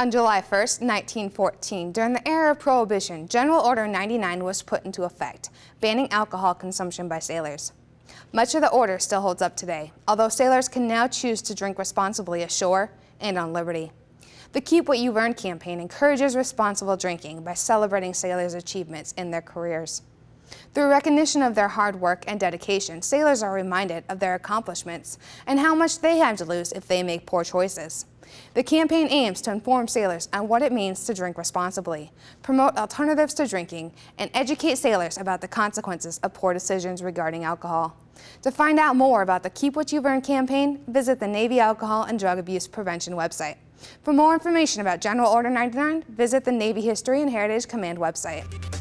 On July 1, 1914, during the era of Prohibition, General Order 99 was put into effect, banning alcohol consumption by sailors. Much of the order still holds up today, although sailors can now choose to drink responsibly ashore and on liberty. The Keep What You've Earned campaign encourages responsible drinking by celebrating sailors' achievements in their careers. Through recognition of their hard work and dedication, sailors are reminded of their accomplishments and how much they have to lose if they make poor choices. The campaign aims to inform sailors on what it means to drink responsibly, promote alternatives to drinking, and educate sailors about the consequences of poor decisions regarding alcohol. To find out more about the Keep What You've Earned campaign, visit the Navy Alcohol and Drug Abuse Prevention website. For more information about General Order 99, visit the Navy History and Heritage Command website.